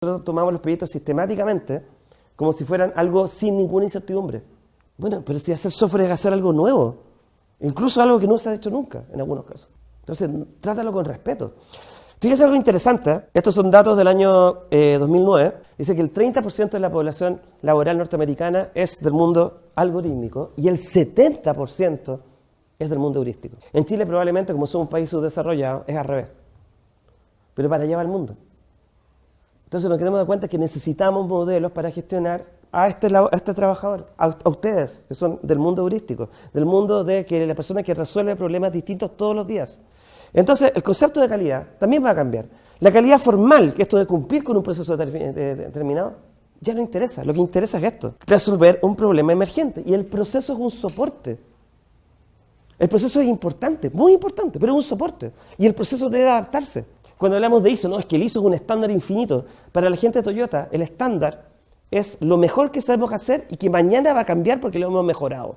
Nosotros tomamos los proyectos sistemáticamente como si fueran algo sin ninguna incertidumbre. Bueno, pero si hacer software es hacer algo nuevo, incluso algo que no se ha hecho nunca en algunos casos. Entonces, trátalo con respeto. Fíjese algo interesante, estos son datos del año 2009, eh, dice que el 30% de la población laboral norteamericana es del mundo algorítmico y el 70% es del mundo heurístico. En Chile probablemente, como somos un país subdesarrollado, es al revés. Pero para allá va el mundo. Entonces nos queremos dar cuenta que necesitamos modelos para gestionar a este, a este trabajador, a, ustedes, que son del mundo heurístico, del mundo de que la persona que resuelve problemas distintos todos los días. Entonces, el concepto de calidad también va a cambiar. La calidad formal, que esto de cumplir con un proceso determinado, ya no interesa. Lo que interesa es esto, resolver un problema emergente. Y el proceso es un soporte. El proceso es importante, muy importante, pero es un soporte. Y el proceso debe adaptarse. Cuando hablamos de ISO, no, es que el ISO es un estándar infinito. Para la gente de Toyota, el estándar es lo mejor que sabemos hacer y que mañana va a cambiar porque lo hemos mejorado.